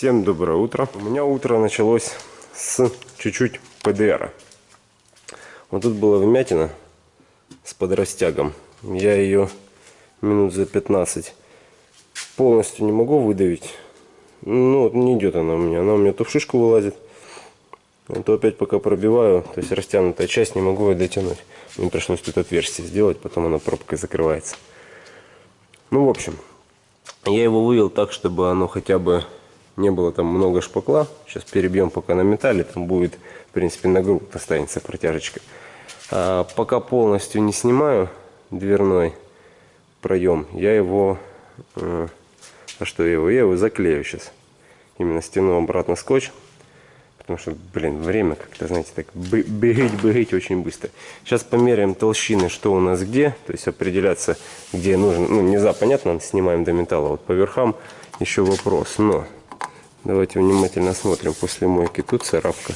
Всем доброе утро. У меня утро началось с чуть-чуть ПДР. Вот тут была вмятина с подрастягом. Я ее минут за 15 полностью не могу выдавить. Ну, вот не идет она у меня. Она у меня то в шишку вылазит, то опять пока пробиваю. То есть растянутая часть не могу ее дотянуть. Мне пришлось тут отверстие сделать, потом она пробкой закрывается. Ну, в общем, я его вывел так, чтобы оно хотя бы не было там много шпакла. Сейчас перебьем пока на металле, там будет, в принципе, на грудь останется протяжечка. А пока полностью не снимаю дверной проем, я его... А что я его? Я его заклею сейчас. Именно стяну обратно скотч. Потому что, блин, время как-то, знаете, так бегать, бегать очень быстро. Сейчас померяем толщины, что у нас где. То есть определяться, где нужно. Ну, нельзя, понятно, снимаем до металла. Вот по верхам еще вопрос. Но давайте внимательно смотрим. После мойки тут царапка.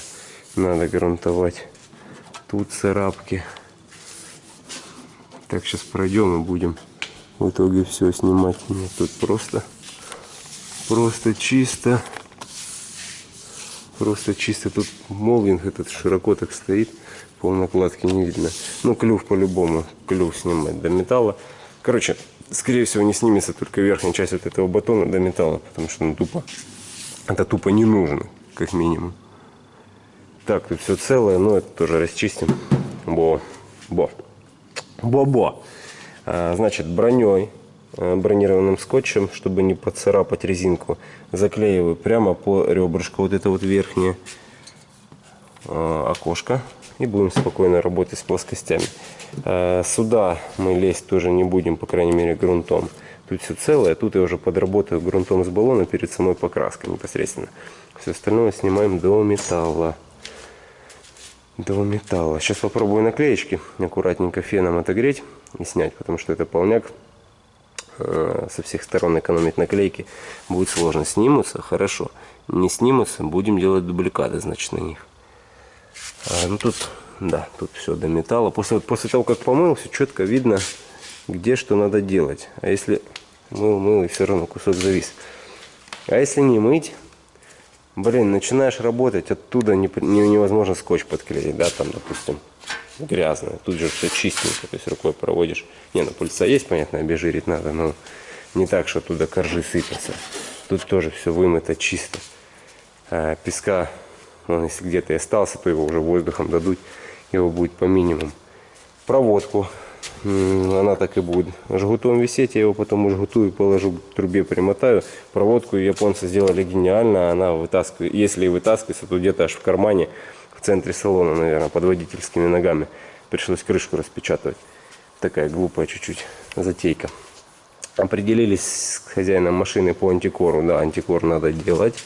Надо грунтовать. Тут царапки. Так, сейчас пройдем и будем в итоге все снимать. Нет, тут просто, просто чисто. Просто чисто тут молдинг этот широко так стоит. Пол накладки не видно. Ну, клюв по-любому. Клюв снимать до металла. Короче, скорее всего, не снимется только верхняя часть вот этого батона до металла. Потому что ну, тупо. Это тупо не нужно, как минимум. Так, тут все целое, но это тоже расчистим. Бо. Бо. Бо-бо. А, значит, броней Э, бронированным скотчем, чтобы не поцарапать резинку, заклеиваю прямо по ребрышку вот это вот верхнее э, окошко и будем спокойно работать с плоскостями. Э, сюда мы лезть тоже не будем, по крайней мере грунтом. Тут все целое, тут я уже подработаю грунтом с баллона перед самой покраской непосредственно. Все остальное снимаем до металла. До металла. Сейчас попробую наклеечки аккуратненько феном отогреть и снять, потому что это полняк Э, со всех сторон экономить наклейки будет сложно. Снимутся, хорошо. Не снимутся, будем делать дубликаты, значит, на них. А, ну тут, да, тут все до металла. После, после того, как помыл, все четко видно, где что надо делать. А если мыл, мыл, и все равно кусок завис. А если не мыть, блин, начинаешь работать, оттуда не, не, невозможно скотч подклеить, да, там, допустим грязная. Тут же все чистенько, то есть рукой проводишь. Не, ну пыльца есть, понятно, обезжирить надо, но не так, что туда коржи сыпятся. Тут тоже все вымыто чисто. А песка, он если где-то и остался, то его уже воздухом дадут, его будет по минимуму. Проводку, она так и будет жгутом висеть, я его потом жгутую положу, к трубе примотаю. Проводку японцы сделали гениально, она вытаскивает, если и вытаскивается, то где-то аж в кармане центре салона, наверное, под водительскими ногами. Пришлось крышку распечатывать. Такая глупая чуть-чуть затейка. Определились с хозяином машины по антикору. Да, антикор надо делать.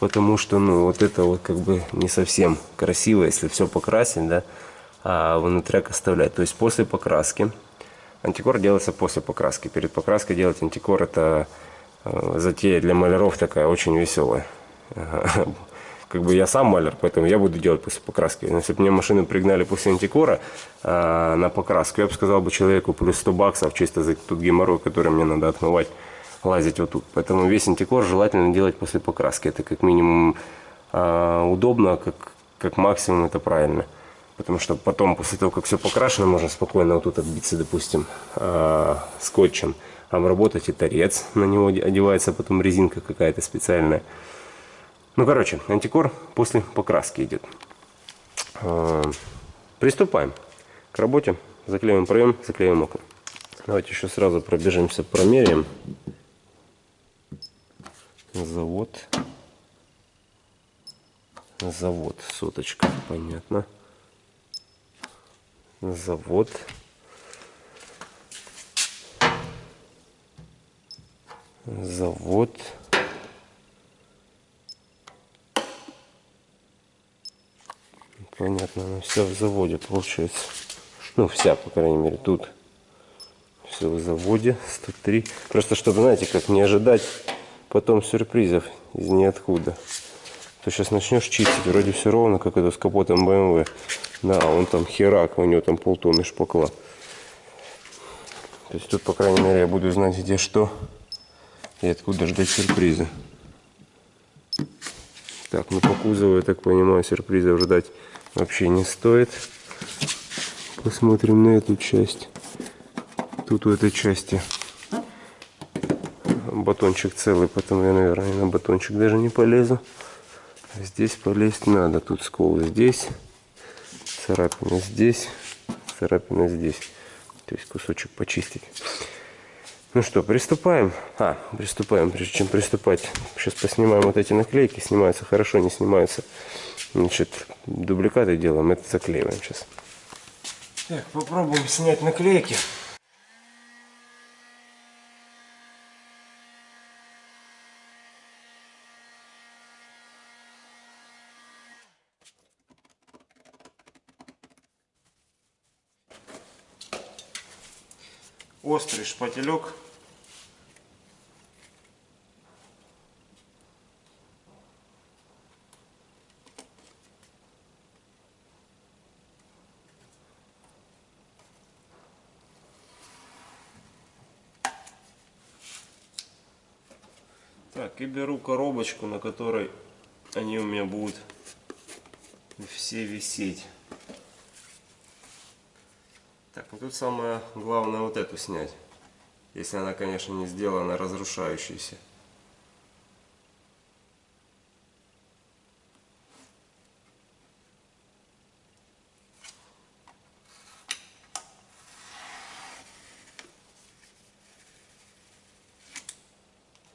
Потому что, ну, вот это вот как бы не совсем красиво, если все покрасить, да, а внутряк оставлять. То есть после покраски. Антикор делается после покраски. Перед покраской делать антикор это э, затея для маляров такая очень веселая как бы я сам маляр, поэтому я буду делать после покраски. Но если бы мне машину пригнали после антикора э, на покраску, я бы сказал бы человеку плюс 100 баксов чисто за тот геморрой, который мне надо отмывать, лазить вот тут. Поэтому весь антикор желательно делать после покраски. Это как минимум э, удобно, как, как максимум это правильно. Потому что потом, после того, как все покрашено, можно спокойно вот тут отбиться, допустим, э, скотчем, обработать и торец. На него одевается потом резинка какая-то специальная. Ну, короче, антикор после покраски идет. А, приступаем к работе. Заклеиваем проем, заклеиваем окна. Давайте еще сразу пробежимся, промеряем. Завод. Завод, соточка, понятно. Завод. Завод. Понятно, она вся в заводе получается. Ну, вся, по крайней мере, тут. Все в заводе, 103. Просто, чтобы, знаете, как не ожидать потом сюрпризов из ниоткуда. То сейчас начнешь чистить, вроде все ровно, как это с капотом BMW. Да, он там херак, у него там полтонны шпакла. То есть тут, по крайней мере, я буду знать, где что и откуда ждать сюрприза. Так, ну по кузову, я так понимаю, сюрпризов ждать вообще не стоит. Посмотрим на эту часть. Тут у этой части батончик целый, поэтому я, наверное, на батончик даже не полезу. Здесь полезть надо. Тут скол здесь, царапина здесь, царапина здесь. То есть кусочек почистить. Ну что, приступаем. А, приступаем. Прежде чем приступать, сейчас поснимаем вот эти наклейки. Снимаются хорошо, не снимаются. Значит, дубликаты делаем, это заклеиваем сейчас. Так, попробуем снять наклейки. Острый шпателек. Так, и беру коробочку, на которой они у меня будут все висеть. Так, ну тут самое главное вот эту снять. Если она, конечно, не сделана разрушающейся.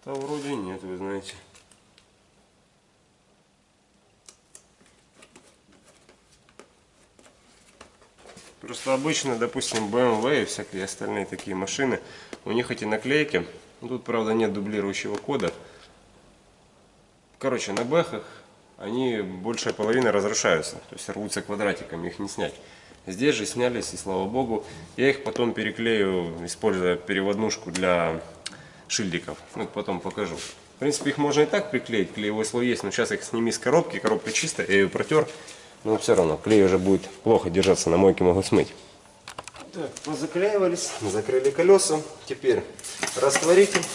Да вроде нет, вы знаете. Просто обычно, допустим, BMW и всякие остальные такие машины, у них эти наклейки, тут, правда, нет дублирующего кода. Короче, на бэхах они большая половина разрушаются, то есть рвутся квадратиками, их не снять. Здесь же снялись, и слава богу. Я их потом переклею, используя переводнушку для шильдиков. Ну, потом покажу. В принципе, их можно и так приклеить, клеевой слой есть, но сейчас их сними с коробки, коробка чистая, я ее протер. Но все равно клей уже будет плохо держаться, на мойке могу смыть. Так, позаклеивались, закрыли колеса. Теперь растворитель.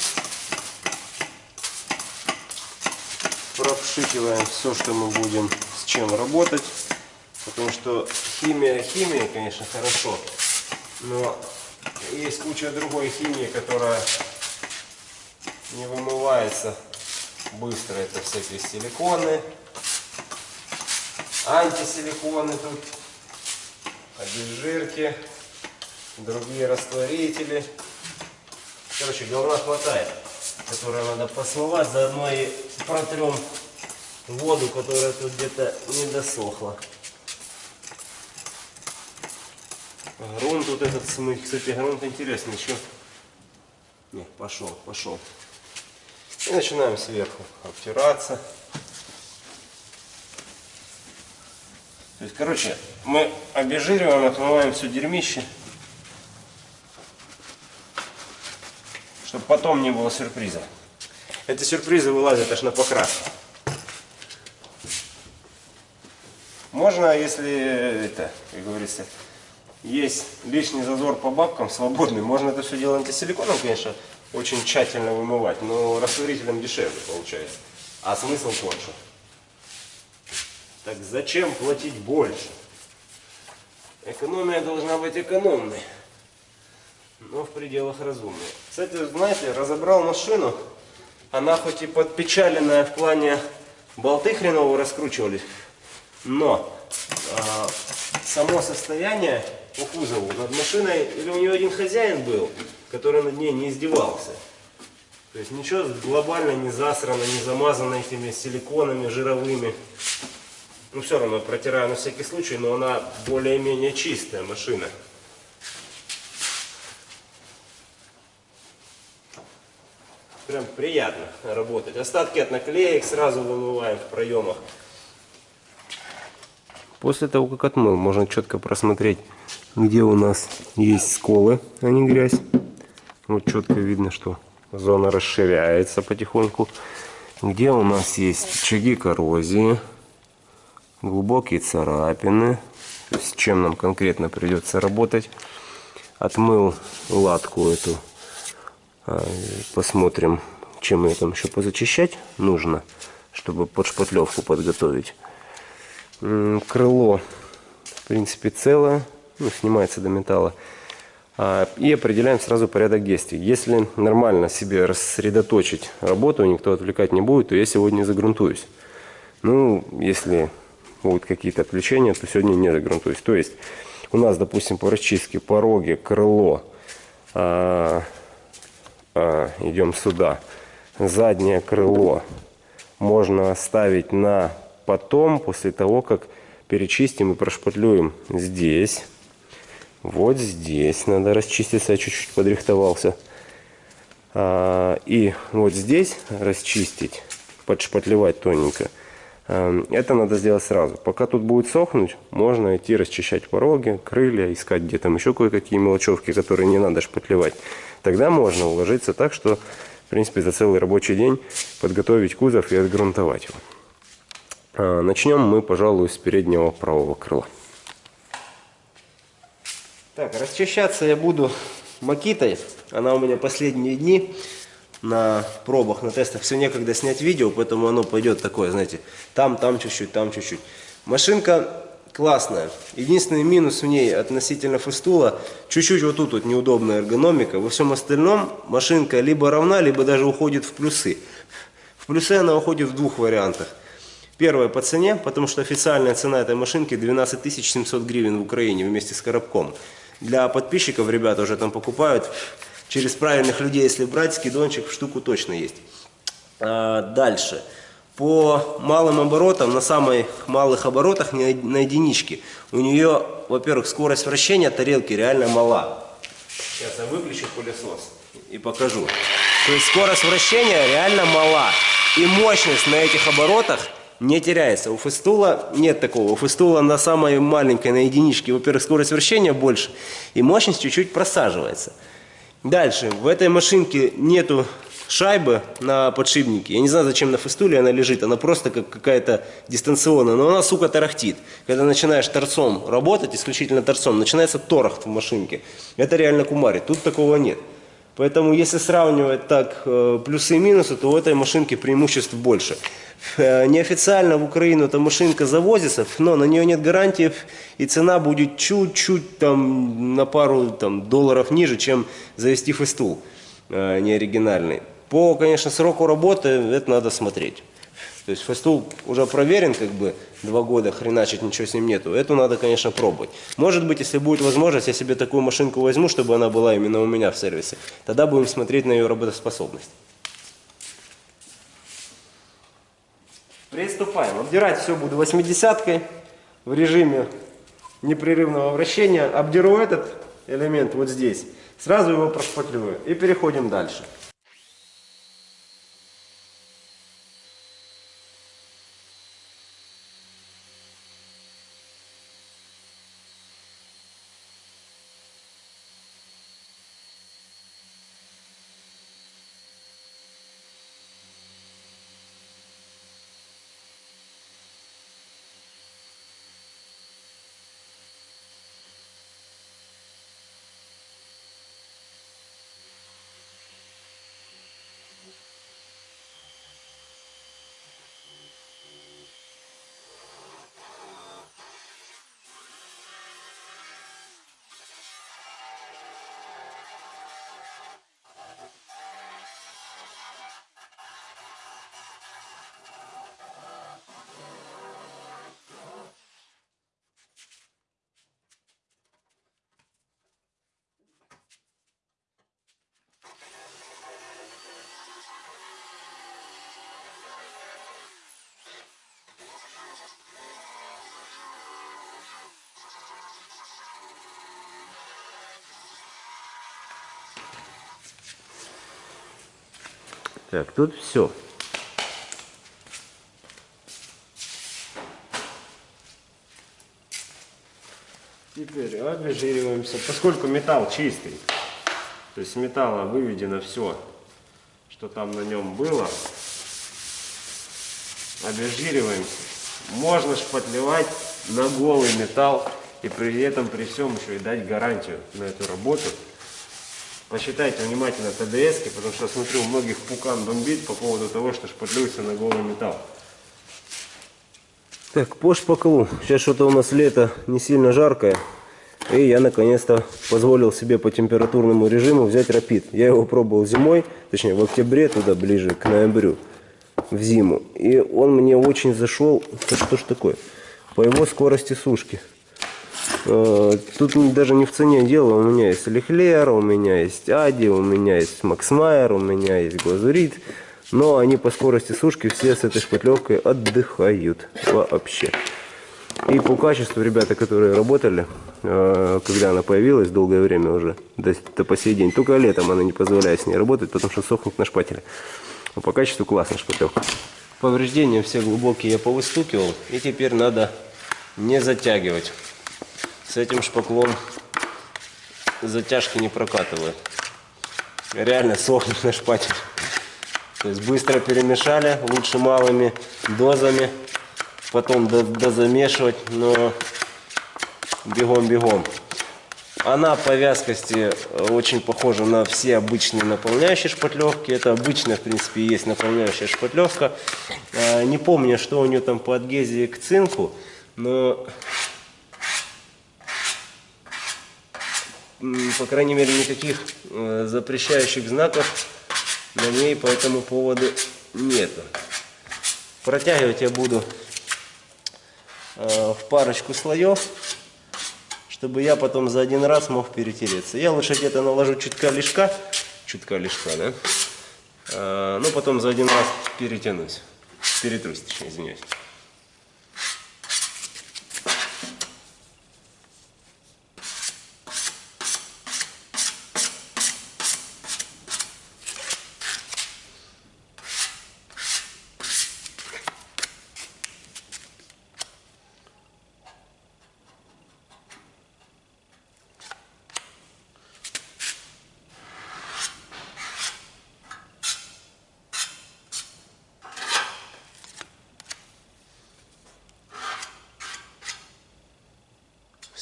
Пропшикиваем все, что мы будем с чем работать. Потому что химия, химия, конечно, хорошо. Но есть куча другой химии, которая не вымывается быстро. Это всякие силиконы, антисиликоны тут, обезжирки, другие растворители. Короче, говна хватает, которое надо посмывать, заодно и протрем воду, которая тут где-то не досохла. Грунт вот этот смыть. Кстати, грунт интересный еще. Не, пошел, пошел. И начинаем сверху обтираться. То есть, короче, мы обезжириваем, отмываем все дерьмище. Чтобы потом не было сюрприза. Эти сюрпризы вылазят аж на покраску. Можно, если это, как говорится, есть лишний зазор по бабкам, свободный, можно это все дело антисиликоном, конечно, очень тщательно вымывать, но растворителем дешевле получается. А смысл тот же. Так зачем платить больше? Экономия должна быть экономной, но в пределах разумной. Кстати, знаете, разобрал машину, она хоть и подпечаленная в плане болты хреново раскручивались, но э, само состояние по кузову над машиной, или у нее один хозяин был, который над ней не издевался. То есть ничего глобально не засрано, не замазано этими силиконами жировыми. Ну, все равно протираю на всякий случай, но она более-менее чистая машина. Прям приятно работать. Остатки от наклеек сразу вымываем в проемах. После того, как отмыл, можно четко просмотреть, где у нас есть сколы, а не грязь. Вот четко видно, что зона расширяется потихоньку. Где у нас есть очаги коррозии глубокие царапины. с чем нам конкретно придется работать. Отмыл латку эту. А, посмотрим, чем ее там еще позачищать нужно. чтобы под шпатлевку подготовить. Крыло, в принципе, целое, ну, снимается до металла. А, и определяем сразу порядок действий. Если нормально себе рассредоточить работу, никто отвлекать не будет, то я сегодня загрунтуюсь. Ну, если будут какие-то отвлечения, то сегодня не загрунтуюсь. То есть у нас, допустим, по расчистке пороги, крыло, а, идем сюда, заднее крыло можно оставить на потом, после того, как перечистим и прошпатлюем здесь. Вот здесь надо расчиститься, я чуть-чуть подрихтовался. А, и вот здесь расчистить, подшпатлевать тоненько. А, это надо сделать сразу. Пока тут будет сохнуть, можно идти расчищать пороги, крылья, искать где там еще кое-какие мелочевки, которые не надо шпатлевать. Тогда можно уложиться так, что, в принципе, за целый рабочий день подготовить кузов и отгрунтовать его. А, начнем мы, пожалуй, с переднего правого крыла. Так, расчищаться я буду макитой. Она у меня последние дни на пробах, на тестах. Все некогда снять видео, поэтому оно пойдет такое, знаете, там, там чуть-чуть, там чуть-чуть. Машинка классная. Единственный минус в ней относительно фестула, чуть-чуть вот тут вот неудобная эргономика. Во всем остальном машинка либо равна, либо даже уходит в плюсы. В плюсы она уходит в двух вариантах. Первое по цене, потому что официальная цена этой машинки 12 700 гривен в Украине вместе с коробком. Для подписчиков ребята уже там покупают. Через правильных людей, если брать, скидончик в штуку точно есть. А, дальше. По малым оборотам, на самых малых оборотах, на единичке, у нее, во-первых, скорость вращения тарелки реально мала. Сейчас я выключу пылесос и покажу. То есть скорость вращения реально мала. И мощность на этих оборотах не теряется. У фестула нет такого. У фестула на самой маленькой, на единичке, во-первых, скорость вращения больше, и мощность чуть-чуть просаживается. Дальше, в этой машинке нету шайбы на подшипнике. Я не знаю, зачем на фестуле она лежит. Она просто как какая-то дистанционная. Но она, сука, тарахтит. Когда начинаешь торцом работать, исключительно торцом, начинается торохт в машинке. Это реально кумарит. Тут такого нет. Поэтому, если сравнивать так э, плюсы и минусы, то у этой машинки преимуществ больше. Э, неофициально в Украину эта машинка завозится, но на нее нет гарантий, и цена будет чуть-чуть там на пару там, долларов ниже, чем завести фестул э, неоригинальный. По, конечно, сроку работы это надо смотреть. То есть фестул уже проверен, как бы два года хреначить ничего с ним нету. Эту надо, конечно, пробовать. Может быть, если будет возможность, я себе такую машинку возьму, чтобы она была именно у меня в сервисе. Тогда будем смотреть на ее работоспособность. Приступаем. Обдирать все буду 80-кой в режиме непрерывного вращения. Обдеру этот элемент вот здесь. Сразу его прошпатлюю. И переходим дальше. Так, тут все. Теперь обезжириваемся, поскольку металл чистый, то есть металла выведено все, что там на нем было, обезжириваемся. Можно шпатлевать на голый металл и при этом при всем еще и дать гарантию на эту работу. Посчитайте внимательно ТДС, потому что смотрю, у многих пукан бомбит по поводу того, что шпатлюется на голый металл. Так, по шпаклу. Сейчас что-то у нас лето не сильно жаркое. И я наконец-то позволил себе по температурному режиму взять рапид. Я его пробовал зимой, точнее в октябре, туда ближе к ноябрю, в зиму. И он мне очень зашел. Что ж такое? По его скорости сушки. Э, Тут даже не в цене дело. У меня есть Лехлер, у меня есть Ади, у меня есть Максмайер, у меня есть Глазурит. Но они по скорости сушки все с этой шпатлевкой отдыхают вообще. И по качеству ребята, которые работали, э, когда она появилась, долгое время уже, до, до по сей день, только летом она не позволяет с ней работать, потому что сохнет на шпателе. Но по качеству классная шпатлевка. Повреждения все глубокие я повыстукивал, и теперь надо не затягивать. С этим шпаклом затяжки не прокатывают. Реально сохнет на шпателе. То есть быстро перемешали, лучше малыми дозами, потом дозамешивать, но бегом-бегом. Она по вязкости очень похожа на все обычные наполняющие шпатлевки. Это обычная, в принципе, есть наполняющая шпатлевка. Не помню, что у нее там по адгезии к цинку, но по крайней мере никаких э, запрещающих знаков на ней по этому поводу нету. Протягивать я буду э, в парочку слоев, чтобы я потом за один раз мог перетереться. Я лучше где-то наложу чутка лишка, чутка лишка, да? Э, но потом за один раз перетянусь, перетрусь, точнее, извиняюсь.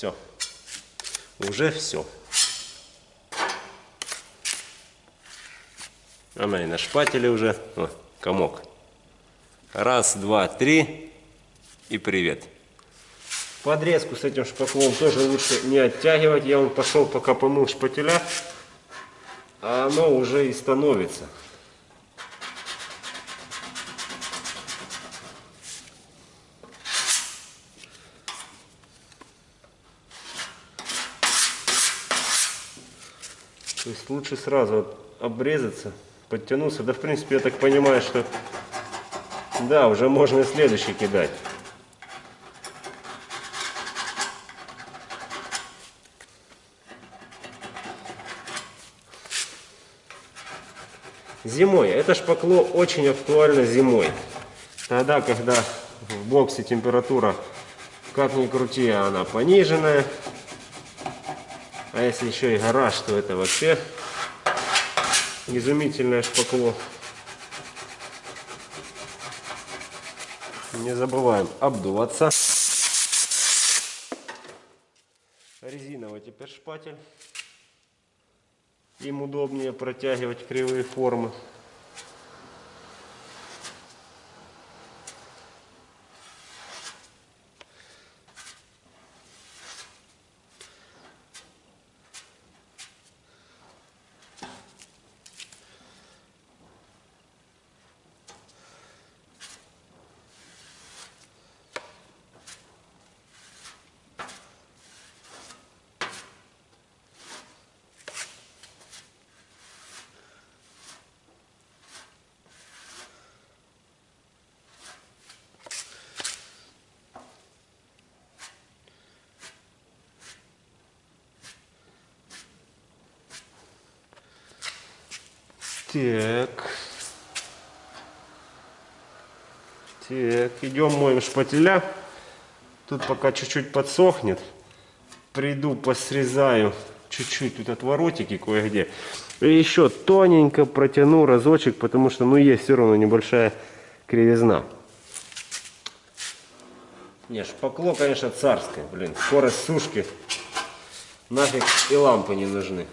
Все. Уже все. Она и на шпателе уже. О, комок. Раз, два, три. И привет. Подрезку с этим шпаклом тоже лучше не оттягивать. Я он пошел пока помыл шпателя. А оно уже и становится. Лучше сразу обрезаться, подтянуться. Да, в принципе, я так понимаю, что да, уже можно и следующий кидать. Зимой. Это шпакло очень актуально зимой. Тогда, когда в боксе температура, как ни крути, она пониженная. А если еще и гараж, то это вообще изумительное шпакло. Не забываем обдуваться. Резиновый теперь шпатель. Им удобнее протягивать кривые формы. Так. Так, идем моем шпателя. Тут пока чуть-чуть подсохнет. Приду, посрезаю чуть-чуть тут отворотики кое-где. И еще тоненько протяну разочек, потому что, ну, есть все равно небольшая кривизна. Не, шпакло, конечно, царское, блин. Скорость сушки. Нафиг и лампы не нужны.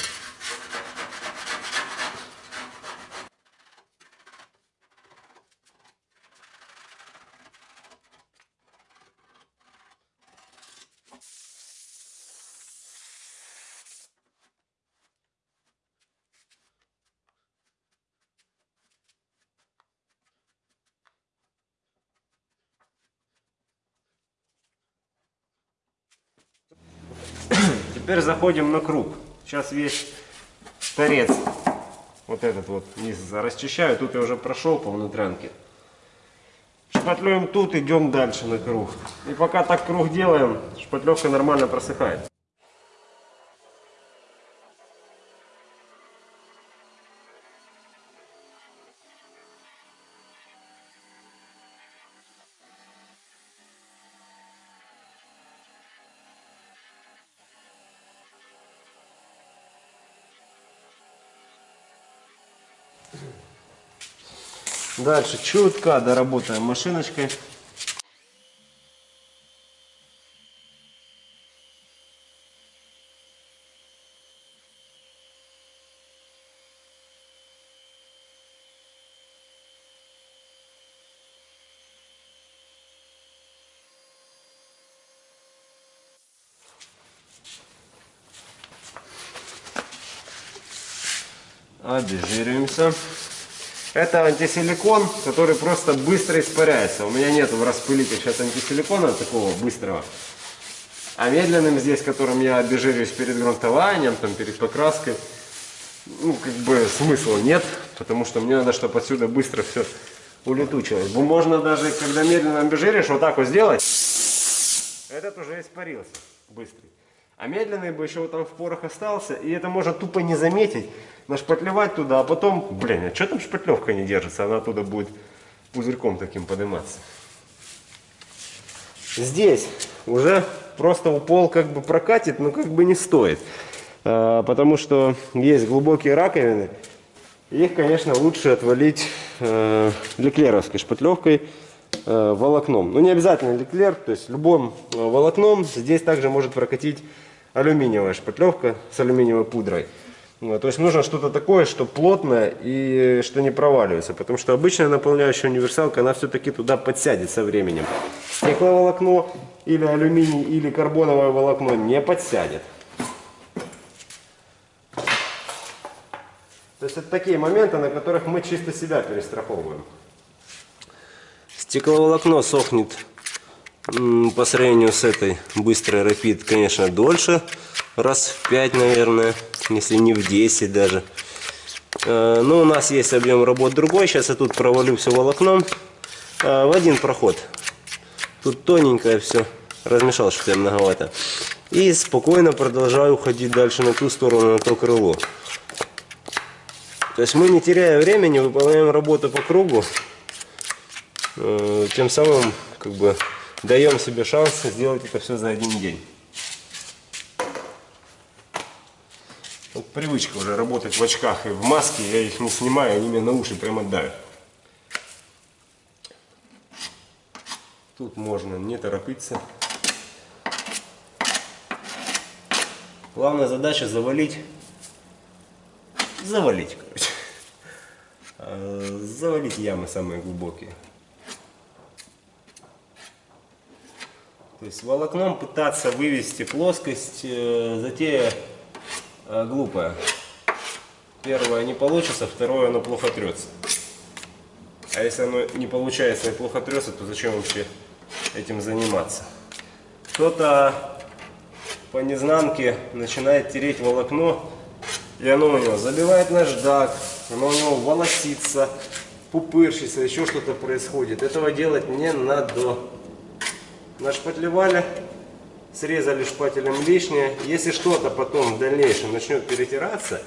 Теперь заходим на круг. Сейчас весь торец, вот этот вот низ расчищаю. Тут я уже прошел по внутрянке. Шпатлюем тут, идем дальше на круг. И пока так круг делаем, шпатлевка нормально просыхает. Дальше чутка доработаем машиночкой. Обезжириваемся. Это антисиликон, который просто быстро испаряется. У меня нет в распылителе сейчас антисиликона такого быстрого. А медленным здесь, которым я обезжириваюсь перед грунтованием, там, перед покраской, ну, как бы смысла нет, потому что мне надо, чтобы отсюда быстро все улетучилось. Можно даже, когда медленно обезжиришь, вот так вот сделать, этот уже испарился быстрый. А медленный бы еще вот там в порох остался, и это можно тупо не заметить, нашпатлевать туда, а потом, блин, а что там шпатлевка не держится, она оттуда будет пузырьком таким подниматься. Здесь уже просто упол как бы прокатит, но как бы не стоит. А, потому что есть глубокие раковины, их, конечно, лучше отвалить э, леклеровской шпатлевкой, э, волокном. Ну, не обязательно леклер, то есть любым э, волокном здесь также может прокатить алюминиевая шпатлевка с алюминиевой пудрой. Вот, то есть нужно что-то такое, что плотное и что не проваливается. Потому что обычная наполняющая универсалка, она все-таки туда подсядет со временем. Стекловолокно или алюминий или карбоновое волокно не подсядет. То есть это такие моменты, на которых мы чисто себя перестраховываем. Стекловолокно сохнет по сравнению с этой быстрой Rapid, конечно, дольше. Раз в 5, наверное, если не в 10 даже. Э, но у нас есть объем работ другой. Сейчас я тут провалю все волокном э, в один проход. Тут тоненькое все. Размешал что-то многовато. И спокойно продолжаю уходить дальше на ту сторону, на то крыло. То есть мы, не теряя времени, выполняем работу по кругу. Э, тем самым, как бы, даем себе шанс сделать это все за один день. Вот привычка уже работать в очках и в маске, я их не снимаю, они мне на уши прямо давят. Тут можно не торопиться. Главная задача завалить, завалить, короче. А, завалить ямы самые глубокие. То есть волокном пытаться вывести плоскость, э, затея э, глупая. Первое не получится, второе оно плохо трется. А если оно не получается и плохо трется, то зачем вообще этим заниматься? Кто-то по незнанке начинает тереть волокно, и оно у него забивает наждак, оно у него волосится, пупырщится, еще что-то происходит. Этого делать не надо нашпатлевали, срезали шпателем лишнее. Если что-то потом в дальнейшем начнет перетираться,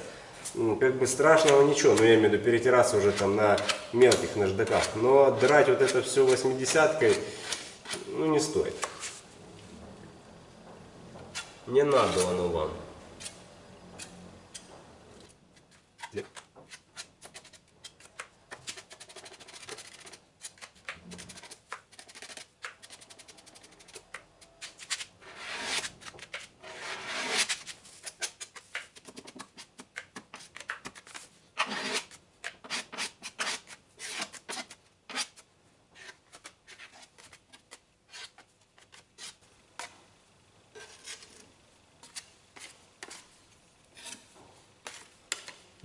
ну, как бы страшного ничего, но я имею в виду перетираться уже там на мелких наждаках. Но драть вот это все восьмидесяткой, ну не стоит. Не надо оно вам.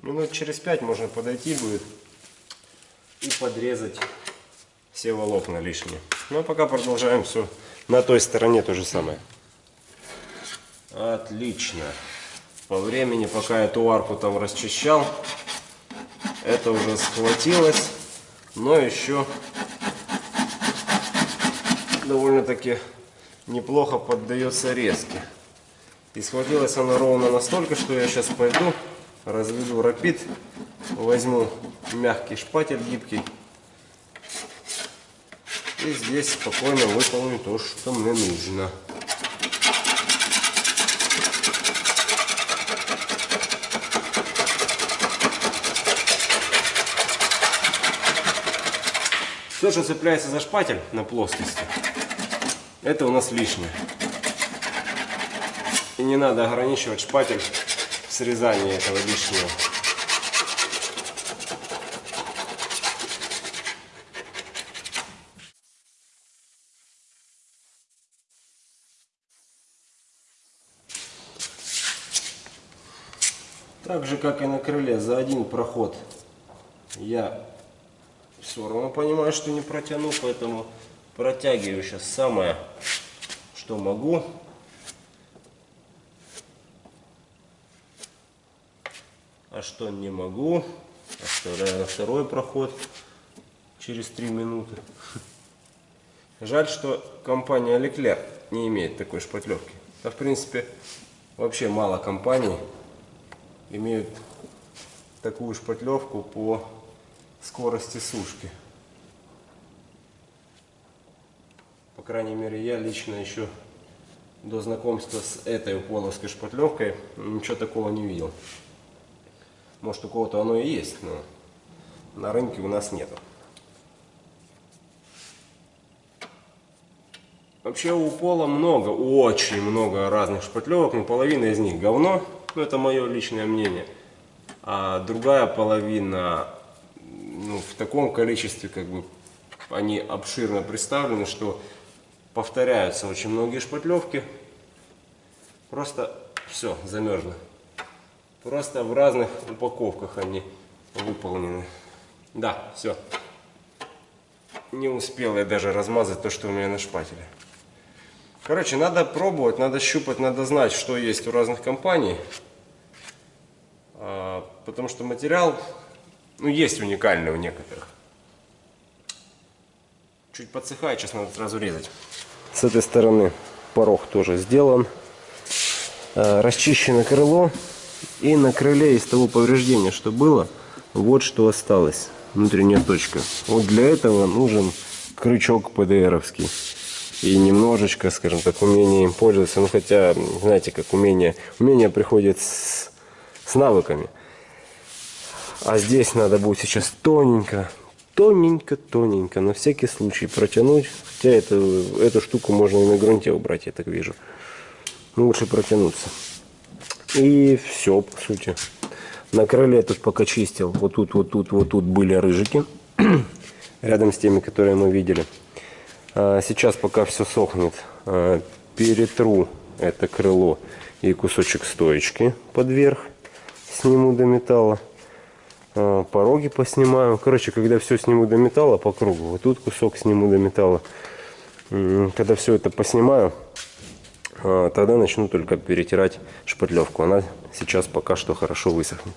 Минут через пять можно подойти будет и подрезать все волокна лишние. Ну а пока продолжаем все на той стороне то же самое. Отлично. По времени, пока эту арку там расчищал, это уже схватилось, но еще довольно-таки неплохо поддается резке. И схватилась она ровно настолько, что я сейчас пойду, разведу рапид, возьму мягкий шпатель гибкий и здесь спокойно выполню то, что мне нужно. Все, что цепляется за шпатель на плоскости, это у нас лишнее. И не надо ограничивать шпатель в срезании этого лишнего. Так же, как и на крыле, за один проход я все равно понимаю, что не протяну, поэтому протягиваю сейчас самое, что могу. А что не могу, оставляю на второй проход через 3 минуты. Жаль, что компания Leclerc не имеет такой шпатлевки. Да, в принципе, вообще мало компаний имеют такую шпатлевку по скорости сушки. По крайней мере, я лично еще до знакомства с этой полоской шпатлевкой ничего такого не видел. Может у кого-то оно и есть, но на рынке у нас нету. Вообще у пола много, очень много разных шпатлевок, но половина из них говно. Ну, это мое личное мнение. А другая половина ну, в таком количестве, как бы, они обширно представлены, что повторяются очень многие шпатлевки. Просто все, замерзло. Просто в разных упаковках они выполнены. Да, все. Не успел я даже размазать то, что у меня на шпателе. Короче, надо пробовать, надо щупать, надо знать, что есть у разных компаний. А, потому что материал, ну, есть уникальный у некоторых. Чуть подсыхает, сейчас надо сразу резать. С этой стороны порог тоже сделан. А, расчищено крыло. И на крыле из того повреждения, что было, вот что осталось. Внутренняя точка. Вот для этого нужен крючок ПДРовский и немножечко, скажем так, умение им пользоваться. Ну, хотя, знаете, как умение, умение приходит с, с навыками. А здесь надо будет сейчас тоненько, тоненько, тоненько, на всякий случай протянуть. Хотя эту, эту штуку можно и на грунте убрать, я так вижу. Ну, лучше протянуться. И все, по сути. На крыле тут пока чистил. Вот тут, вот тут, вот тут были рыжики. Рядом с теми, которые мы видели. А, сейчас, пока все сохнет, а, перетру это крыло и кусочек стоечки под верх. Сниму до металла. А, пороги поснимаю. Короче, когда все сниму до металла по кругу, вот тут кусок сниму до металла. Когда все это поснимаю, тогда начну только перетирать шпатлевку. Она сейчас пока что хорошо высохнет.